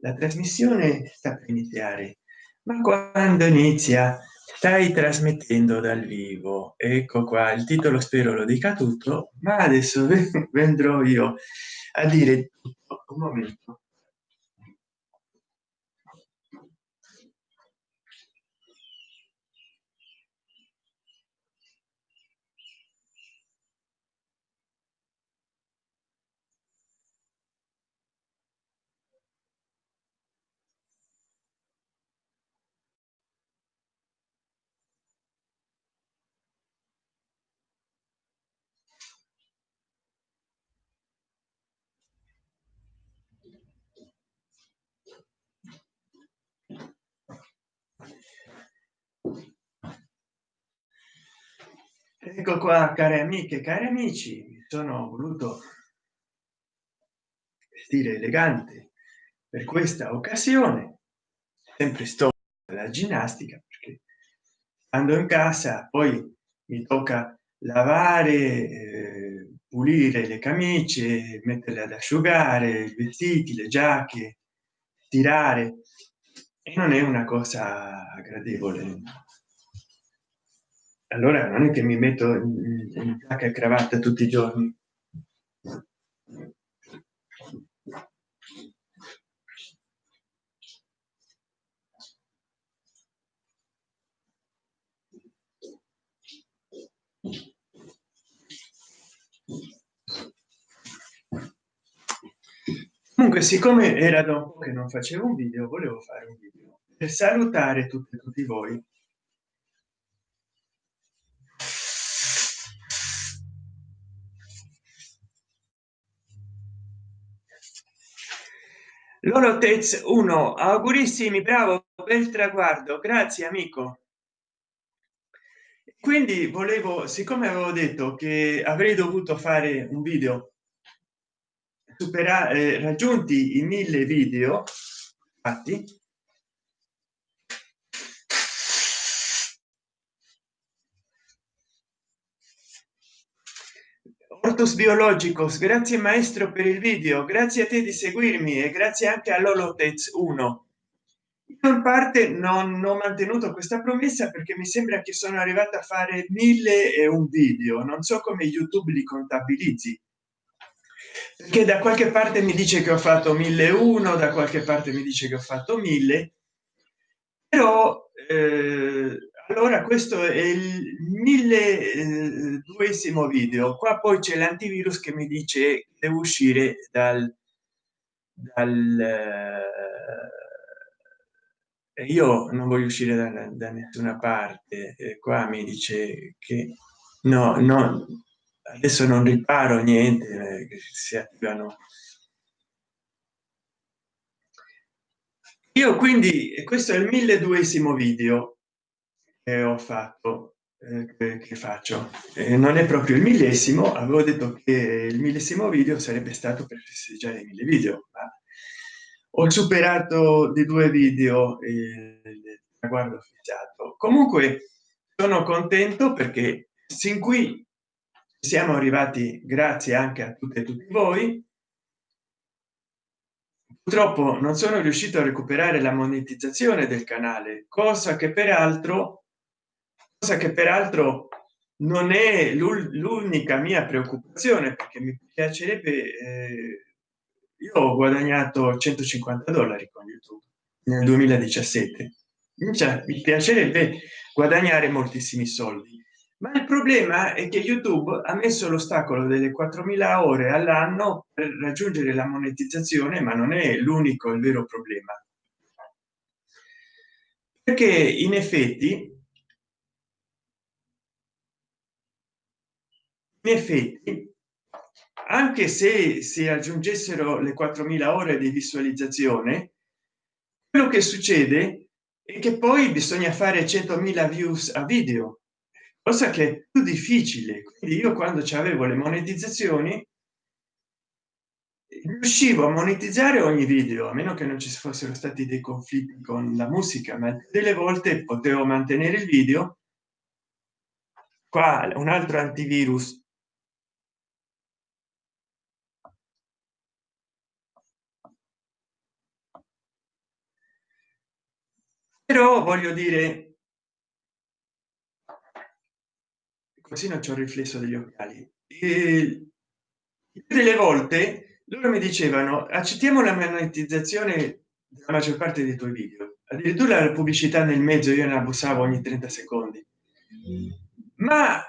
la trasmissione sta per iniziare ma quando inizia stai trasmettendo dal vivo. Ecco qua il titolo spero lo dica tutto ma adesso vendrò io a dire tutto. Un momento ecco qua care amiche cari amici mi sono voluto vestire elegante per questa occasione. Sempre sto la ginnastica perché andando in casa poi mi tocca lavare eh, pulire le camicie metterle ad asciugare i vestiti le giacche tirare e non è una cosa gradevole allora non è che mi metto in giacca e cravatta tutti i giorni. Comunque siccome era dopo che non facevo un video volevo fare un video per salutare tutti tutti voi loro tez 1 augurissimi bravo bel traguardo. Grazie amico. Quindi volevo siccome avevo detto che avrei dovuto fare un video superare eh, raggiunti i mille video fatti ortus biologicos grazie maestro per il video grazie a te di seguirmi e grazie anche all'olotez 1 in parte non ho mantenuto questa promessa perché mi sembra che sono arrivata a fare mille e un video non so come youtube li contabilizzi. Perché da qualche parte mi dice che ho fatto mille uno da qualche parte mi dice che ho fatto mille però eh, allora questo è il mille eh, duesimo video. Qua poi c'è l'antivirus che mi dice devo uscire dal, dal eh, io non voglio uscire da, da nessuna parte. Eh, qua mi dice che no no adesso non riparo niente eh, si attivano. Io quindi questo è il milleduesimo video che ho fatto eh, che faccio? Eh, non è proprio il millesimo avevo detto che il millesimo video sarebbe stato per festeggiare i mille video ma ho superato di due video il traguardo fissato comunque sono contento perché sin qui siamo arrivati grazie anche a tutte e tutti voi. Purtroppo non sono riuscito a recuperare la monetizzazione del canale cosa che peraltro cosa che peraltro non è l'unica mia preoccupazione perché mi piacerebbe eh, io ho guadagnato 150 dollari con youtube nel 2017 cioè, mi piacerebbe guadagnare moltissimi soldi. Ma il problema è che youtube ha messo l'ostacolo delle 4000 ore all'anno per raggiungere la monetizzazione ma non è l'unico il vero problema. Perché in effetti in effetti anche se si aggiungessero le 4000 ore di visualizzazione quello che succede è che poi bisogna fare 100.000 views a video cosa che è più difficile. Quindi io quando avevo le monetizzazioni riuscivo a monetizzare ogni video a meno che non ci fossero stati dei conflitti con la musica ma delle volte potevo mantenere il video. Qua un altro antivirus però voglio dire così non c'è un riflesso degli occhiali. E delle volte loro mi dicevano accettiamo la monetizzazione della maggior parte dei tuoi video. Addirittura la pubblicità nel mezzo io ne abusavo ogni 30 secondi. Ma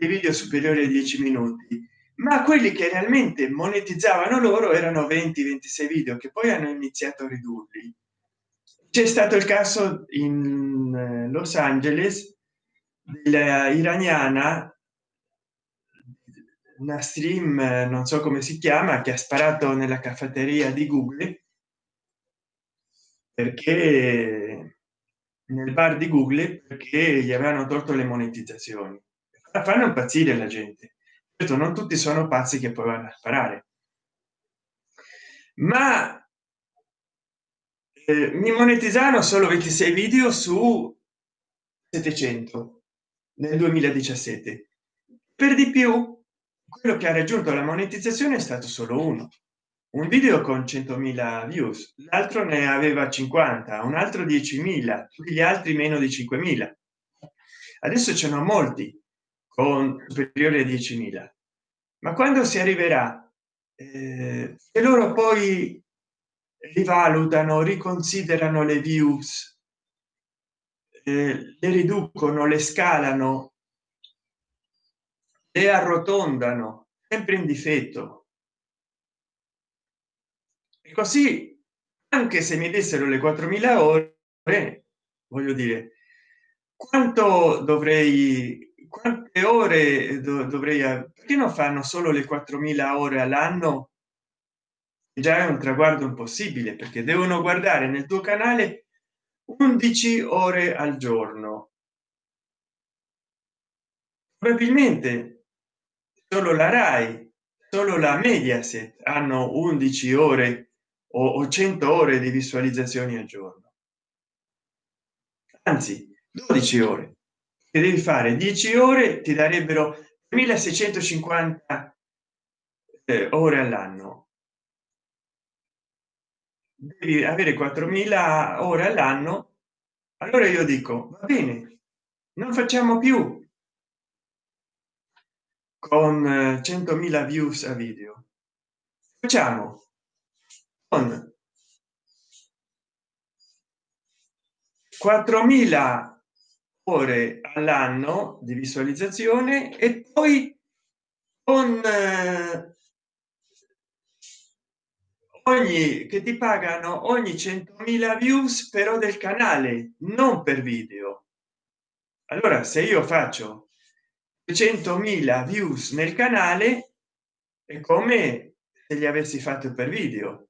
i video superiori ai 10 minuti ma quelli che realmente monetizzavano loro erano 20 26 video che poi hanno iniziato a ridurli c'è stato il caso in eh, los angeles dell'iraniana una stream non so come si chiama che ha sparato nella caffetteria di google perché nel bar di google perché gli avevano tolto le monetizzazioni. Fanno impazzire la gente. Certo non tutti sono pazzi che poi vanno a sparare. Ma eh, mi monetizzano solo 26 video su 700 nel 2017 per di più quello che ha raggiunto la monetizzazione è stato solo uno. Un video con 100.000 views l'altro ne aveva 50 un altro 10.000 tutti gli altri meno di 5.000 adesso ce n'ho molti con superiore a 10.000 ma quando si arriverà? Eh, e loro poi rivalutano riconsiderano le views eh, le riducono le scalano le arrotondano sempre in difetto. E così anche se mi dessero le 4.000 ore voglio dire quanto dovrei quante ore dovrei perché non fanno solo le 4.000 ore all'anno già è un traguardo impossibile perché devono guardare nel tuo canale 11 ore al giorno. Probabilmente solo la rai solo la mediaset hanno 11 ore o 100 ore di visualizzazioni al giorno. Anzi 12 ore. Che devi fare 10 ore ti darebbero 1650 eh, ore all'anno devi avere 4000 ore all'anno. Allora io dico va bene non facciamo più. Con 100.000 views a video. Facciamo. Con 4.000 ore all'anno di visualizzazione e poi con eh, ogni che ti pagano ogni 100.000 views però del canale non per video. Allora se io faccio 100.000 views nel canale è come se li avessi fatto per video.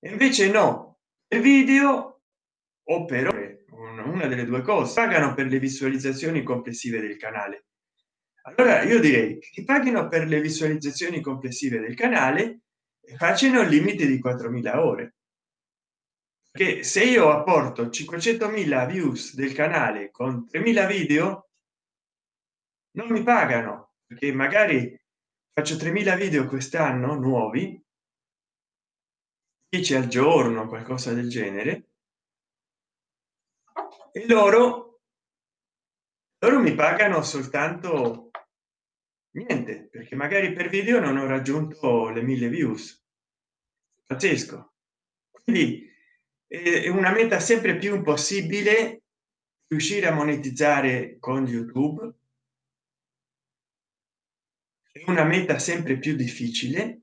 Invece no il video o per ore una delle due cose. Pagano per le visualizzazioni complessive del canale. Allora io direi che paghino per le visualizzazioni complessive del canale facciano il limite di 4.000 ore. Che se io apporto 500.000 views del canale con 3.000 video non mi pagano perché magari faccio 3.000 video quest'anno nuovi 10 al giorno qualcosa del genere e loro loro mi pagano soltanto niente perché magari per video non ho raggiunto le mille views. Pazzesco. Quindi è una meta sempre più impossibile riuscire a monetizzare con youtube. È una meta sempre più difficile.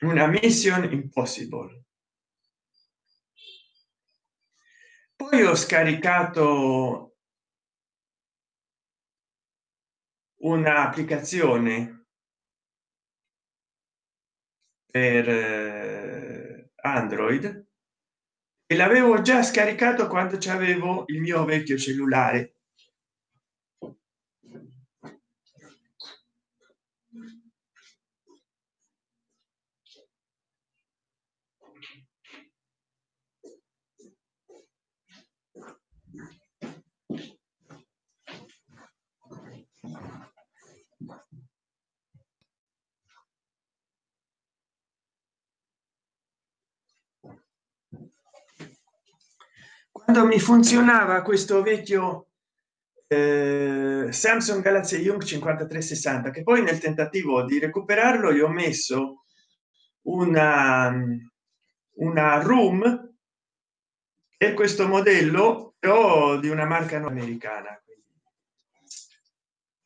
Una mission impossible. Poi ho scaricato un'applicazione per eh, android e l'avevo già scaricato quando c'avevo il mio vecchio cellulare quando mi funzionava questo vecchio eh, samsung galaxy young 5360 che poi nel tentativo di recuperarlo gli ho messo una una room e questo modello però di una marca non americana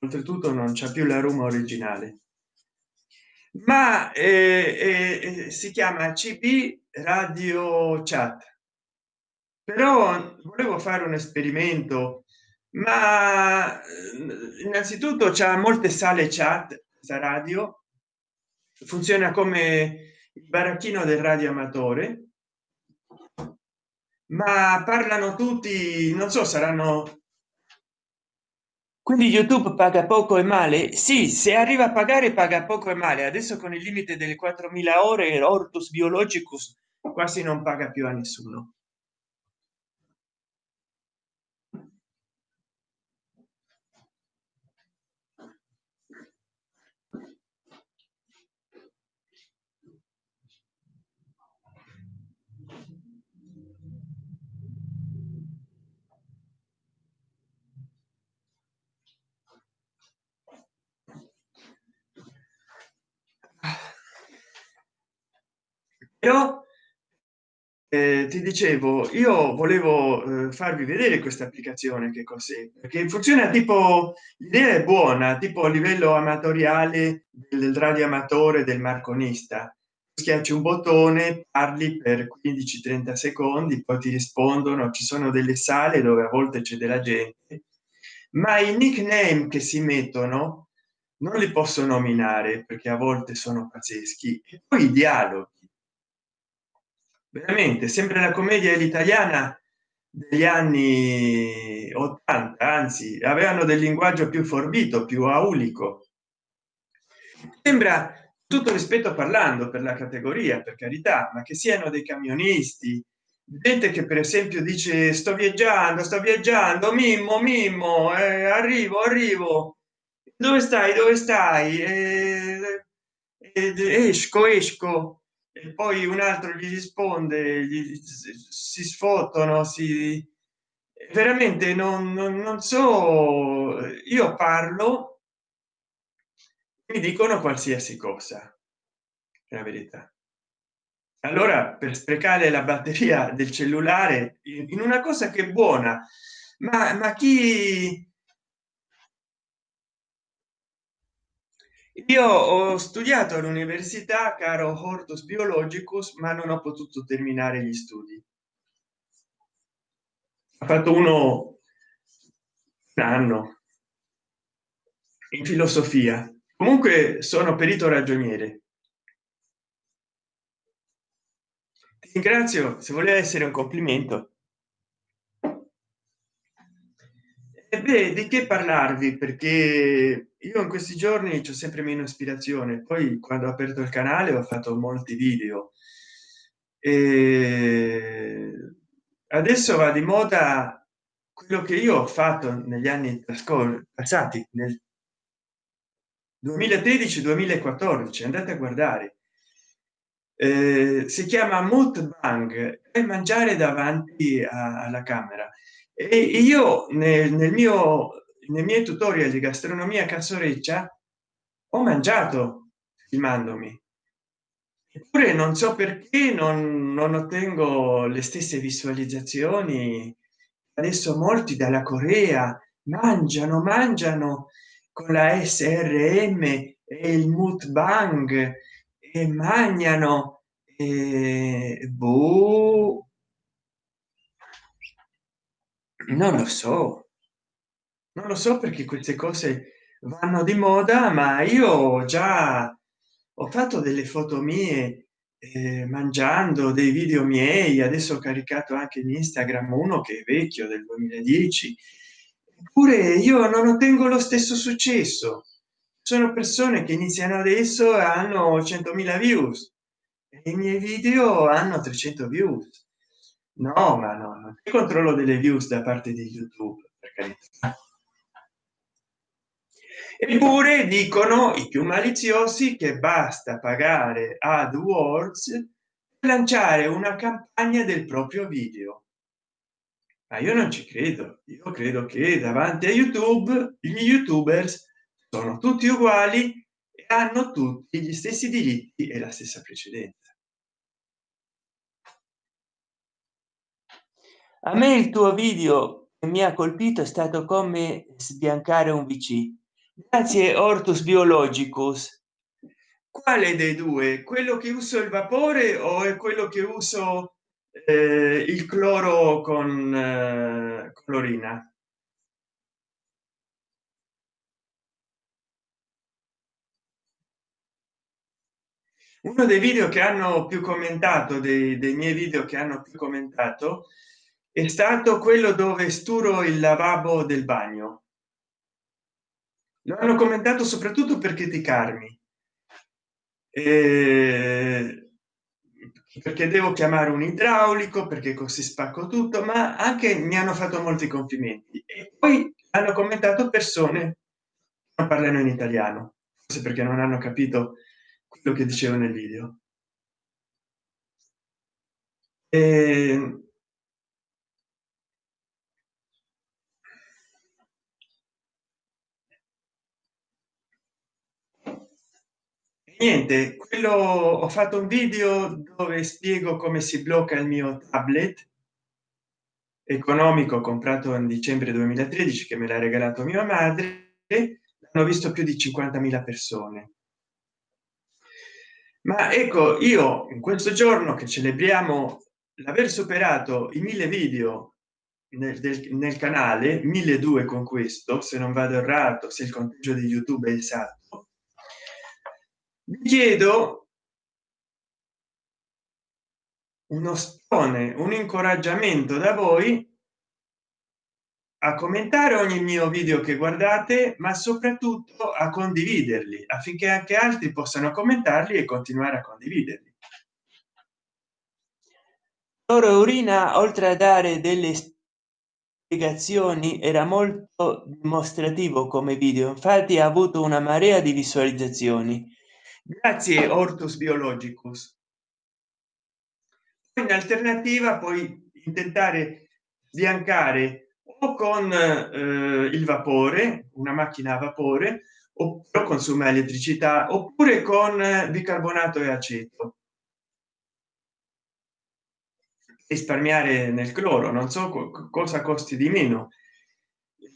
oltretutto non c'è più la room originale. Ma eh, eh, si chiama cb radio chat però volevo fare un esperimento ma eh, innanzitutto c'è molte sale chat radio. Funziona come il baracchino del radio amatore. Ma parlano tutti non so saranno quindi youtube paga poco e male? Sì se arriva a pagare paga poco e male. Adesso con il limite delle 4000 ore ortus biologicus quasi non paga più a nessuno però eh, ti dicevo io volevo eh, farvi vedere questa applicazione che cos'è perché funziona tipo l'idea è buona tipo a livello amatoriale del radio amatore del marconista. Schiacci un bottone parli per 15 30 secondi poi ti rispondono ci sono delle sale dove a volte c'è della gente ma i nickname che si mettono non li posso nominare perché a volte sono pazzeschi. E poi i dialoghi veramente sempre la commedia italiana degli anni 80 anzi avevano del linguaggio più forbito più aulico. Sembra tutto rispetto parlando per la categoria per carità ma che siano dei camionisti gente che per esempio dice sto viaggiando sto viaggiando mimmo mimmo eh, arrivo arrivo. Dove stai dove stai? Eh, eh, esco esco e poi un altro gli risponde gli, si sfottono si veramente non, non, non so io parlo mi dicono qualsiasi cosa la verità. Allora per sprecare la batteria del cellulare in una cosa che è buona ma, ma chi io ho studiato all'università caro hortus biologicus ma non ho potuto terminare gli studi. Ha fatto uno un anno in filosofia. Comunque sono perito ragioniere. Ti ringrazio se voleva essere un complimento beh, di che parlarvi? Perché io in questi giorni c'ho sempre meno ispirazione. Poi quando ho aperto il canale ho fatto molti video. E adesso va di moda quello che io ho fatto negli anni passati nel 2013 2014 andate a guardare. Eh, si chiama mukbang e mangiare davanti alla camera e io nel, nel mio nei miei tutorial di gastronomia cansoreccia ho mangiato filmandomi eppure non so perché non, non ottengo le stesse visualizzazioni. Adesso molti dalla corea mangiano mangiano con la srm e il mukbang e mangiano e boh, non lo so. Non lo so perché queste cose vanno di moda ma io già ho fatto delle foto mie eh, mangiando dei video miei. Adesso ho caricato anche in instagram uno che è vecchio del 2010 eppure io non ottengo lo stesso successo. Sono persone che iniziano adesso hanno 100.000 views. E i miei video hanno 300 views no ma no non c'è controllo delle views da parte di youtube per carità. Eppure dicono i più maliziosi che basta pagare adwords per lanciare una campagna del proprio video. Ma io non ci credo. Io credo che davanti a youtube gli youtubers sono tutti uguali e hanno tutti gli stessi diritti e la stessa precedenza a me il tuo video mi ha colpito è stato come sbiancare un vc grazie ortus biologicus. Quale dei due? Quello che uso il vapore o è quello che uso eh, il cloro con eh, clorina uno dei video che hanno più commentato dei, dei miei video che hanno più commentato stato quello dove sturo il lavabo del bagno. Lo hanno commentato soprattutto per criticarmi. Eh, perché devo chiamare un idraulico perché così spacco tutto ma anche mi hanno fatto molti complimenti. E poi hanno commentato persone non parlano in italiano. Forse perché non hanno capito quello che dicevo nel video. E niente quello ho fatto un video dove spiego come si blocca il mio tablet economico comprato in dicembre 2013 che me l'ha regalato mia madre hanno visto più di 50.000 persone. Ma ecco io in questo giorno che celebriamo l'aver superato i mille video nel, del, nel canale 1002 con questo se non vado errato se il conteggio di youtube è esatto vi chiedo uno stone un incoraggiamento da voi a commentare ogni mio video che guardate ma soprattutto a condividerli affinché anche altri possano commentarli e continuare a condividerli. Loro urina oltre a dare delle spiegazioni era molto dimostrativo come video. Infatti ha avuto una marea di visualizzazioni grazie ortus biologicus. In alternativa poi intentare sbiancare o con eh, il vapore una macchina a vapore oppure consuma elettricità oppure con bicarbonato e aceto. Risparmiare nel cloro non so co cosa costi di meno.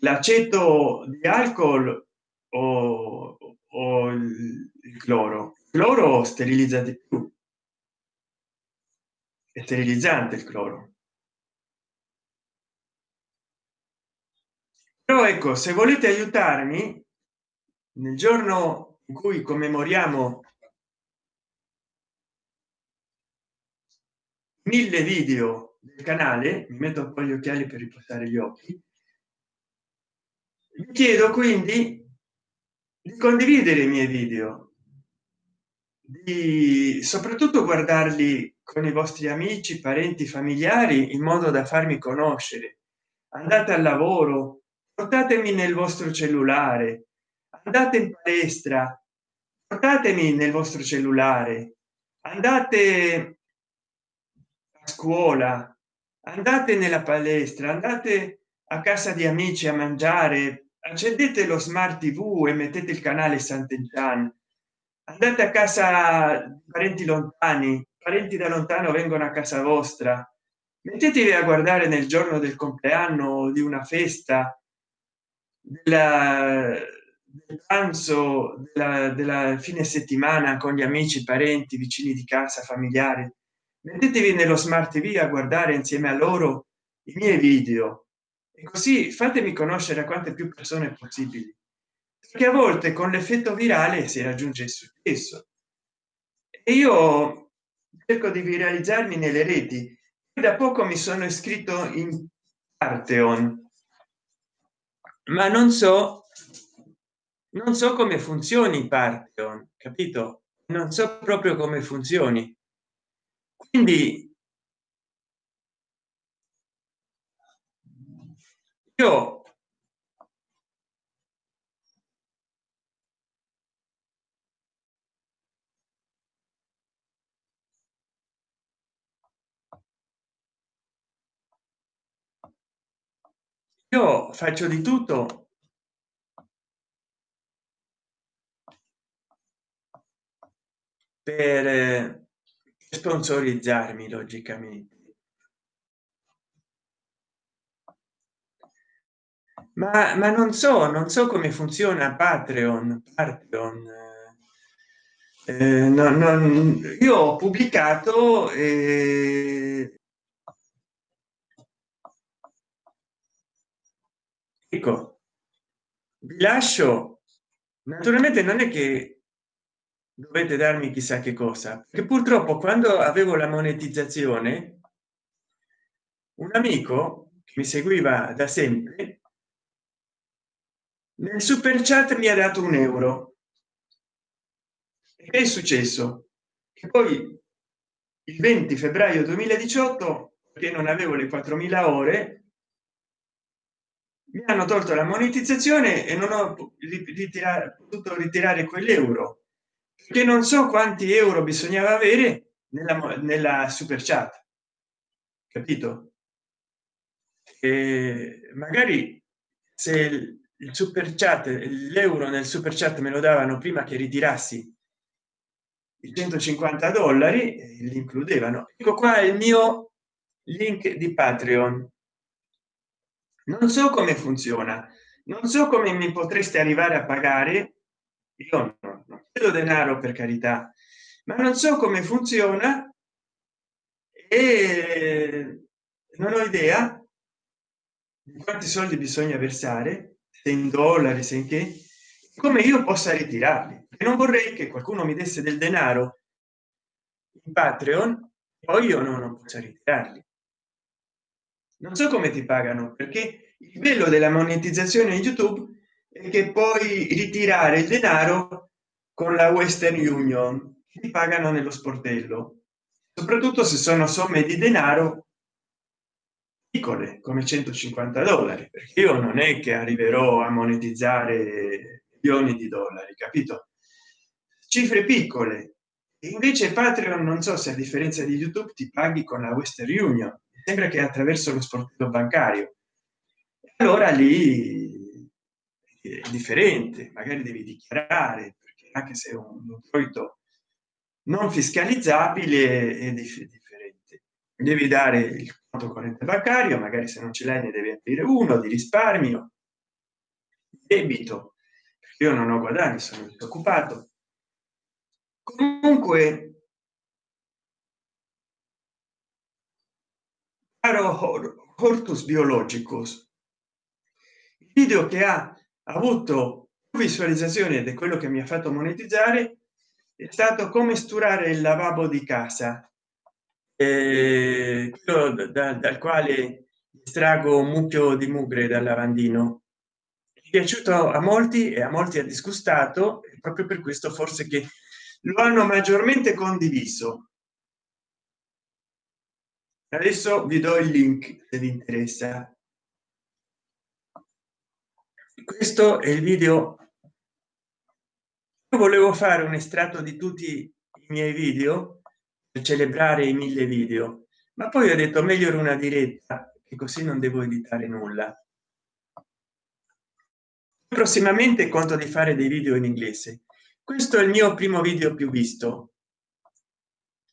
L'aceto di alcol o, o il, il cloro. Cloro sterilizza di più. È sterilizzante il cloro. Però ecco se volete aiutarmi nel giorno in cui commemoriamo mille video del canale mi metto un po gli occhiali per riportare gli occhi vi chiedo quindi di condividere i miei video di soprattutto guardarli con i vostri amici parenti familiari in modo da farmi conoscere. Andate al lavoro portatemi nel vostro cellulare andate in palestra portatemi nel vostro cellulare andate a scuola andate nella palestra andate a casa di amici a mangiare accendete lo smart tv e mettete il canale sant'enchan andate a casa parenti lontani parenti da lontano vengono a casa vostra. Mettetevi a guardare nel giorno del compleanno di una festa della, del pranzo della, della fine settimana con gli amici parenti vicini di casa familiari. Mettetevi nello smart tv a guardare insieme a loro i miei video. E così fatemi conoscere a quante più persone possibili perché a volte con l'effetto virale si raggiunge il successo. E io cerco di viralizzarmi nelle reti. Da poco mi sono iscritto in Arteon ma non so non so come funzioni Partheon capito? Non so proprio come funzioni. Quindi io io faccio di tutto. Per sponsorizzarmi logicamente. Ma, ma non so non so come funziona patreon patreon eh, no, non, io ho pubblicato eh, ecco vi lascio. Naturalmente non è che dovete darmi chissà che cosa che purtroppo quando avevo la monetizzazione un amico che mi seguiva da sempre nel super chat mi ha dato un euro. Che è successo? Che poi il 20 febbraio 2018 che non avevo le 4000 ore mi hanno tolto la monetizzazione e non ho ritirato, potuto ritirare quell'euro che non so quanti euro bisognava avere nella, nella super chat. Capito? E magari se il super chat l'euro nel super chat me lo davano prima che ritirassi i 150 dollari li includevano. Ecco qua il mio link di patreon non so come funziona. Non so come mi potreste arrivare a pagare. Io non, chiedo denaro per carità. Ma non so come funziona. E non ho idea di quanti soldi bisogna versare se in dollari se in che come io possa ritirarli. E non vorrei che qualcuno mi desse del denaro in patreon poi io non, non ritirarli non so come ti pagano perché il bello della monetizzazione youtube è che puoi ritirare il denaro con la western union ti pagano nello sportello. Soprattutto se sono somme di denaro piccole come 150 dollari perché io non è che arriverò a monetizzare milioni di dollari capito? Cifre piccole. Invece patreon non so se a differenza di youtube ti paghi con la western union sembra che attraverso lo sportello bancario. Allora lì è differente magari devi dichiarare perché anche se è un introito non fiscalizzabile è differente. Devi dare il conto corrente bancario magari se non ce l'hai ne devi aprire uno di risparmio. Debito io non ho guadagni sono disoccupato. Comunque caro hortus biologicus il video che ha avuto visualizzazione ed è quello che mi ha fatto monetizzare è stato come sturare il lavabo di casa eh, da, dal quale estraggo un mucchio di mugre dal lavandino. È piaciuto a molti e a molti ha disgustato proprio per questo forse che lo hanno maggiormente condiviso adesso vi do il link se vi interessa. Questo è il video. Volevo fare un estratto di tutti i miei video per celebrare i mille video ma poi ho detto meglio una diretta e così non devo editare nulla. Prossimamente conto di fare dei video in inglese. Questo è il mio primo video più visto.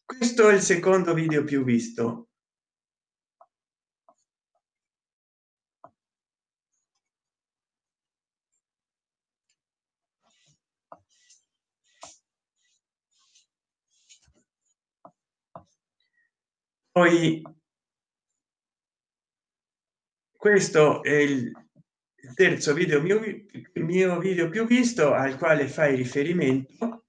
Questo è il secondo video più visto poi questo è il terzo video mio, mio video più visto al quale fai riferimento.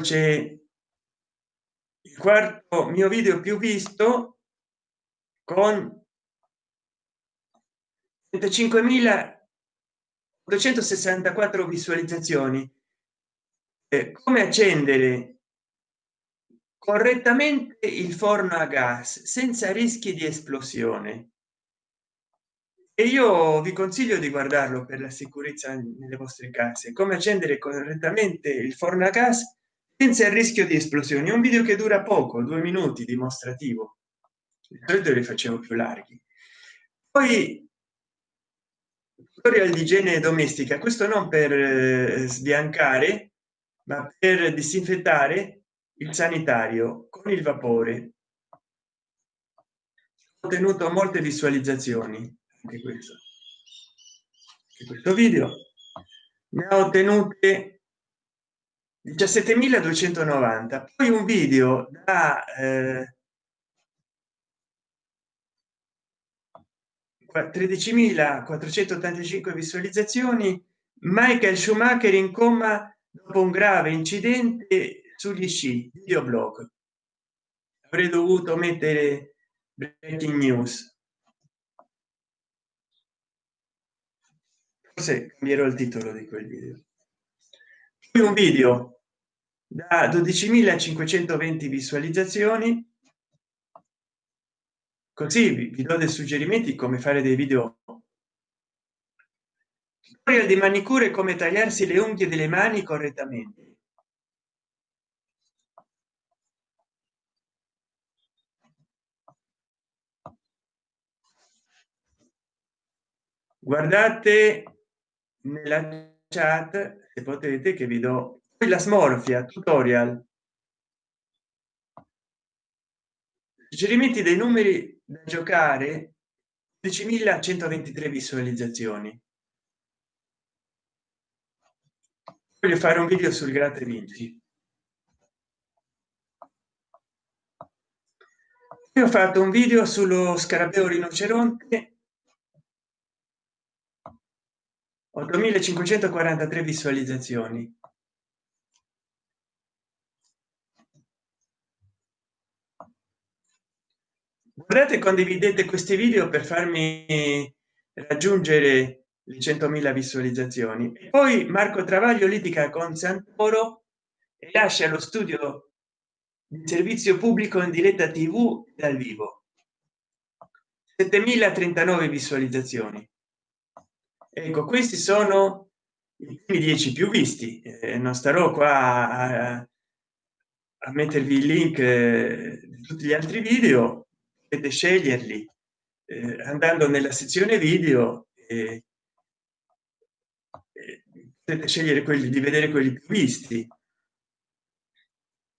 C'è il quarto mio video più visto con 35.264 visualizzazioni. Eh, come accendere correttamente il forno a gas senza rischi di esplosione? E io vi consiglio di guardarlo per la sicurezza nelle vostre case. Come accendere correttamente il forno a gas senza il rischio di esplosioni. Un video che dura poco due minuti dimostrativo. Di li facevo più larghi. Poi tutorial di igiene domestica. Questo non per eh, sbiancare ma per disinfettare il sanitario con il vapore. Ottenuto molte visualizzazioni anche questo. Anche questo video. Ne ha ottenute 17.290 poi un video da eh, 13.485 visualizzazioni. Michael schumacher in coma dopo un grave incidente sugli sci videoblog. Avrei dovuto mettere breaking news. Forse cambierò il titolo di quel video. Poi un video da 12.520 visualizzazioni così vi, do dei suggerimenti come fare dei video. Tutorial di manicure come tagliarsi le unghie delle mani correttamente. Guardate nella chat se potete che vi do la smorfia tutorial suggerimenti dei numeri da giocare 10.123 visualizzazioni. Voglio fare un video sul gratte vinci io ho fatto un video sullo scarabeo rinoceronte. 8543 visualizzazioni guardate condividete questi video per farmi raggiungere le 100.000 visualizzazioni. E poi marco travaglio litiga con santoro e lascia lo studio di servizio pubblico in diretta tv dal vivo. 7039 visualizzazioni. Ecco questi sono i primi dieci più visti. Eh, non starò qua a, a mettervi il link eh, di tutti gli altri video potete sceglierli eh, andando nella sezione video e, e potete scegliere quelli di vedere quelli più visti.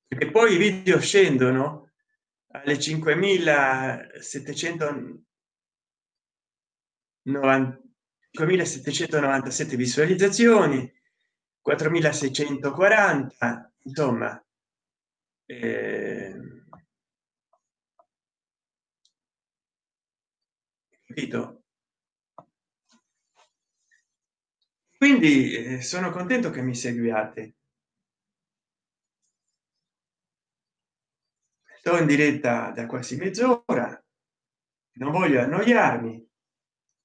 Perché poi i video scendono alle 5790 5797 visualizzazioni 4640 insomma eh, capito? Quindi eh, sono contento che mi seguiate. Sto in diretta da quasi mezz'ora non voglio annoiarmi.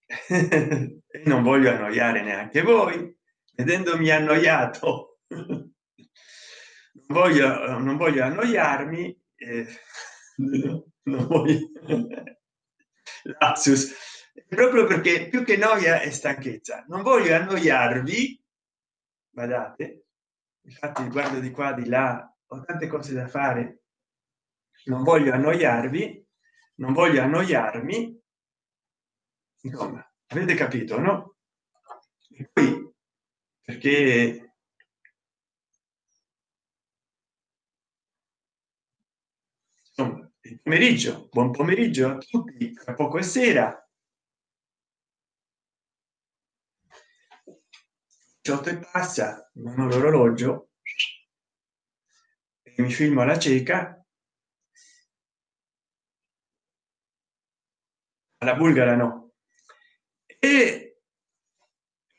Non voglio annoiare neanche voi vedendomi annoiato. Non voglio non voglio annoiarmi eh, non voglio lapsus. Proprio perché più che noia e stanchezza. Non voglio annoiarvi guardate infatti guardo di qua di là ho tante cose da fare. Non voglio annoiarvi non voglio annoiarmi. Insomma avete capito no? E poi perché insomma il pomeriggio. Buon pomeriggio a tutti tra poco è sera. 18 e passa non ho l'orologio. Mi filmo alla cieca. Alla bulgara no. E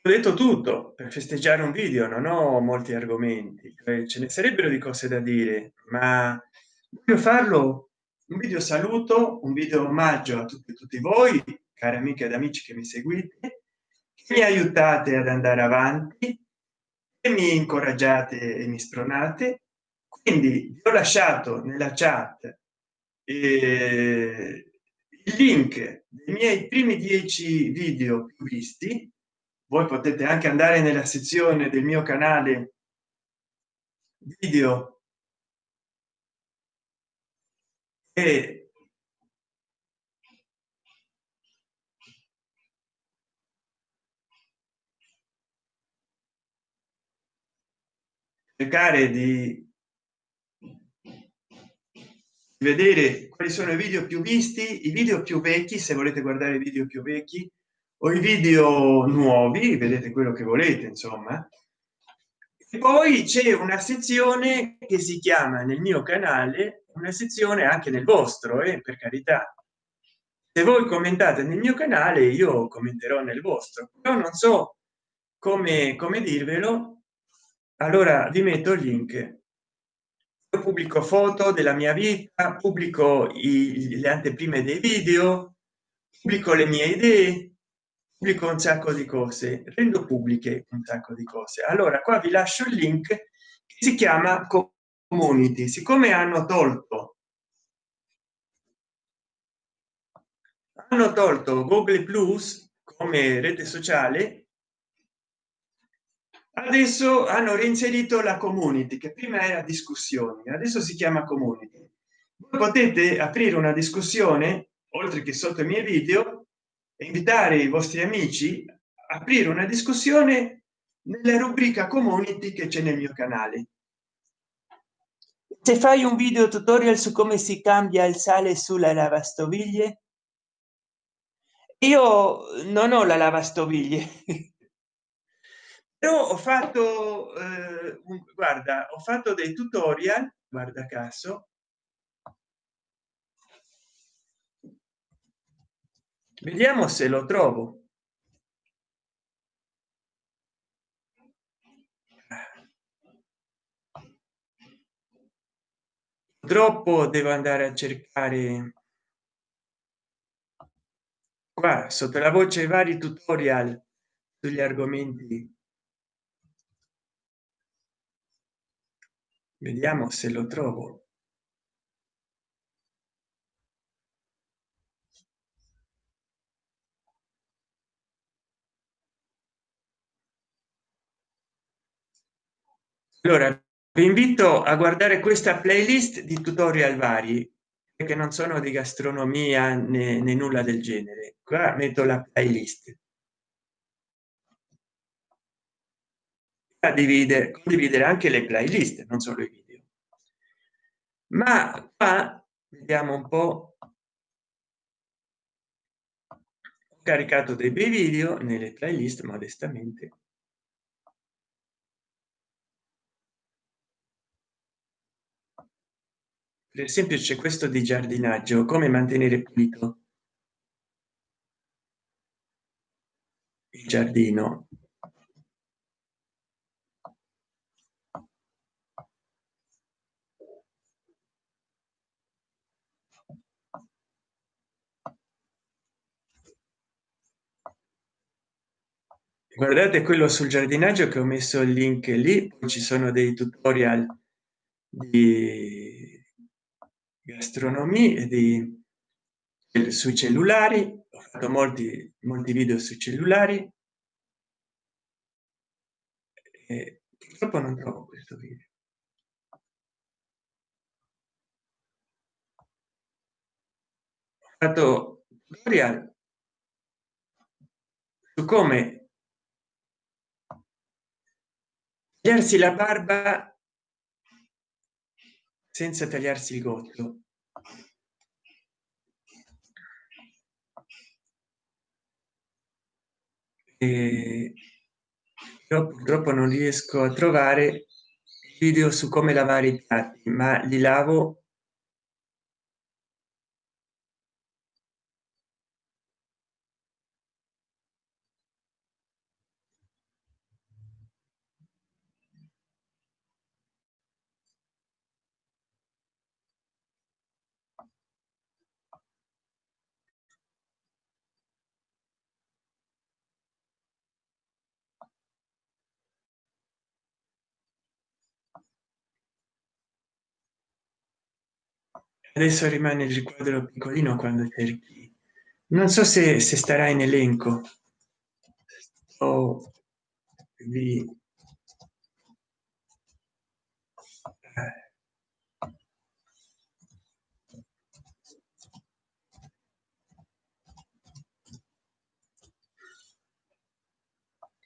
ho detto tutto per festeggiare un video non ho molti argomenti cioè ce ne sarebbero di cose da dire ma voglio farlo un video saluto un video omaggio a tutti, tutti voi cari amiche ed amici che mi seguite che mi aiutate ad andare avanti e mi incoraggiate e mi spronate. Quindi vi ho lasciato nella chat eh, il link dei miei primi dieci video più visti. Voi potete anche andare nella sezione del mio canale video cercare di vedere quali sono i video più visti i video più vecchi se volete guardare i video più vecchi o i video nuovi vedete quello che volete insomma poi c'è una sezione che si chiama nel mio canale una sezione anche nel vostro e eh, per carità. Se voi commentate nel mio canale io commenterò nel vostro. Però non so come come dirvelo. Allora vi metto il link. Io pubblico foto della mia vita pubblico i, le anteprime dei video pubblico le mie idee pubblico un sacco di cose rendo pubbliche un sacco di cose allora qua vi lascio il link che si chiama community. Siccome hanno tolto hanno tolto google plus come rete sociale adesso hanno reinserito la community che prima era discussioni adesso si chiama community. Potete aprire una discussione oltre che sotto i miei video invitare i vostri amici a aprire una discussione nella rubrica community che c'è nel mio canale. Se fai un video tutorial su come si cambia il sale sulla lavastoviglie io non ho la lavastoviglie. Però ho fatto eh, un, guarda ho fatto dei tutorial guarda caso vediamo se lo trovo. Troppo devo andare a cercare qua sotto la voce vari tutorial sugli argomenti. Vediamo se lo trovo allora vi invito a guardare questa playlist di tutorial vari che non sono di gastronomia né, né nulla del genere. Qua metto la playlist. A dividere condividere anche le playlist non solo i video. Ma qua vediamo un po. Ho caricato dei bei video nelle playlist modestamente per esempio c'è questo di giardinaggio come mantenere pulito il giardino? Guardate quello sul giardinaggio che ho messo il link lì ci sono dei tutorial di gastronomia di sui cellulari. Ho fatto molti molti video sui cellulari. E purtroppo non trovo questo video. Ho fatto tutorial su come tagliarsi la barba senza tagliarsi il gotto io purtroppo non riesco a trovare video su come lavare i piatti ma li lavo adesso rimane il riquadro piccolino quando cerchi. Non so se, se starà in elenco. O vi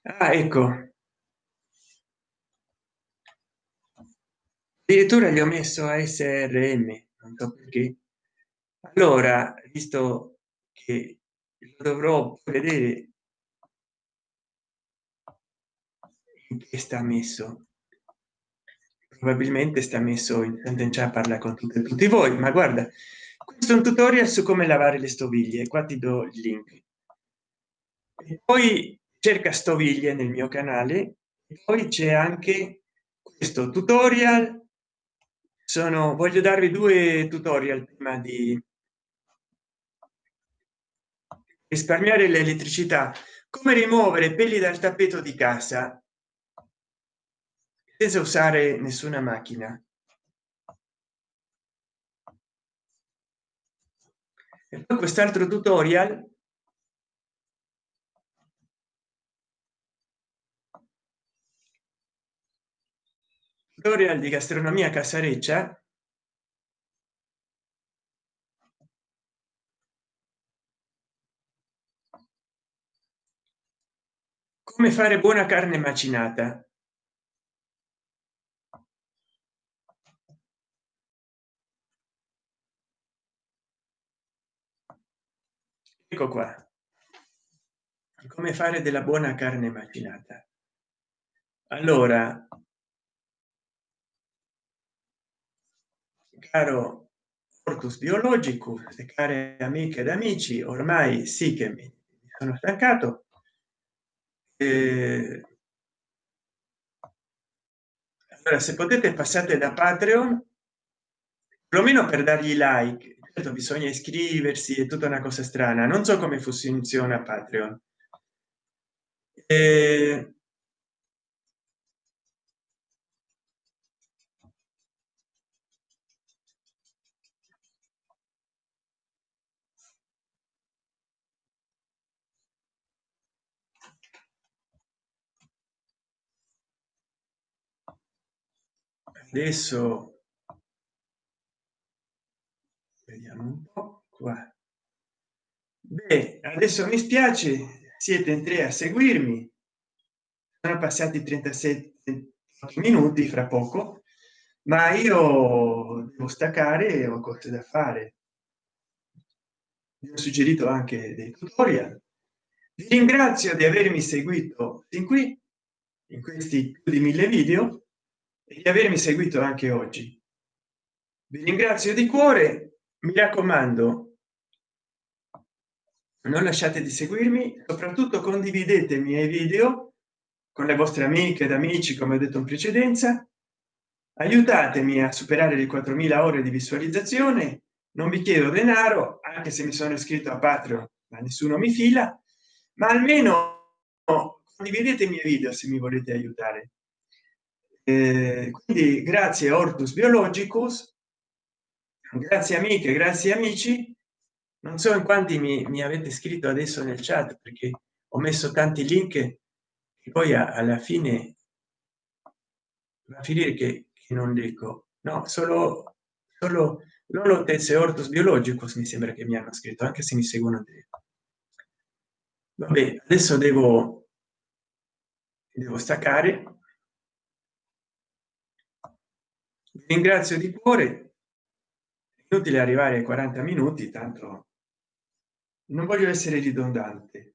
ah, ecco. Addirittura gli ho messo a srm non perché. Allora visto che dovrò vedere che sta messo? Probabilmente sta messo in già parla con tutte, tutti voi ma guarda questo è un tutorial su come lavare le stoviglie qua ti do il link. E poi cerca stoviglie nel mio canale poi c'è anche questo tutorial sono voglio darvi due tutorial prima di risparmiare l'elettricità. Come rimuovere peli dal tappeto di casa senza usare nessuna macchina. E poi quest'altro tutorial tutorial di gastronomia casareccia. Come fare buona carne macinata. Ecco qua. Come fare della buona carne macinata. Allora caro Ortus biologico care amiche ed amici ormai sì che mi sono stancato eh, allora se potete passate da patreon perlomeno per dargli like. Certo bisogna iscriversi è tutta una cosa strana. Non so come funziona patreon. Eh, adesso vediamo un po qua. Beh, adesso mi spiace siete in tre a seguirmi. Sono passati 37 minuti fra poco ma io devo staccare ho cose da fare. Vi ho suggerito anche dei tutorial. Vi ringrazio di avermi seguito fin qui in questi più di mille video di avermi seguito anche oggi. Vi ringrazio di cuore mi raccomando non lasciate di seguirmi soprattutto condividete i miei video con le vostre amiche ed amici come ho detto in precedenza. Aiutatemi a superare le 4000 ore di visualizzazione. Non vi chiedo denaro anche se mi sono iscritto a patreon ma nessuno mi fila. Ma almeno condividete i miei video se mi volete aiutare eh, quindi grazie ortus biologicus grazie amiche grazie amici. Non so in quanti mi, mi avete scritto adesso nel chat perché ho messo tanti link e poi alla fine va a finire che, che non leggo. No solo solo lolotez e ortus biologicus mi sembra che mi hanno scritto anche se mi seguono dentro. vabbè adesso devo devo staccare vi ringrazio di cuore. Inutile arrivare ai 40 minuti tanto non voglio essere ridondante.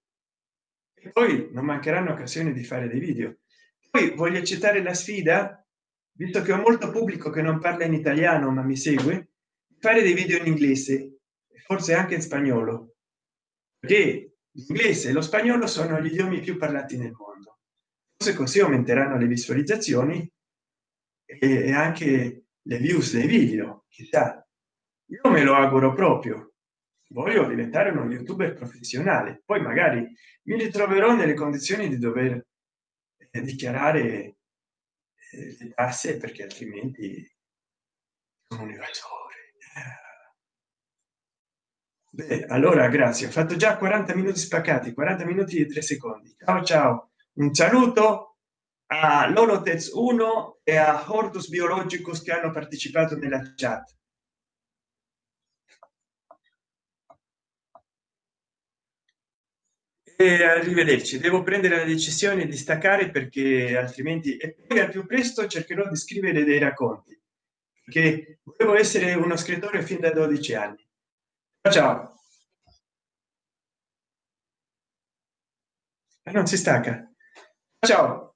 E poi non mancheranno occasioni di fare dei video. Poi voglio accettare la sfida visto che ho molto pubblico che non parla in italiano ma mi segue fare dei video in inglese forse anche in spagnolo. Perché l'inglese e lo spagnolo sono gli idiomi più parlati nel mondo. Forse così aumenteranno le visualizzazioni e anche le views dei video chissà. Io me lo auguro proprio. Voglio diventare uno youtuber professionale. Poi magari mi ritroverò nelle condizioni di dover eh, dichiarare eh, le tasse perché altrimenti sono un evasore Beh, allora grazie. Ho fatto già 40 minuti spaccati 40 minuti e 3 secondi. Ciao ciao. Un saluto a lolotez 1 e a hortus biologicus che hanno partecipato nella chat. E arrivederci. Devo prendere la decisione di staccare perché altrimenti e poi al più presto cercherò di scrivere dei racconti perché volevo essere uno scrittore fin da 12 anni. Ciao non si stacca. Ciao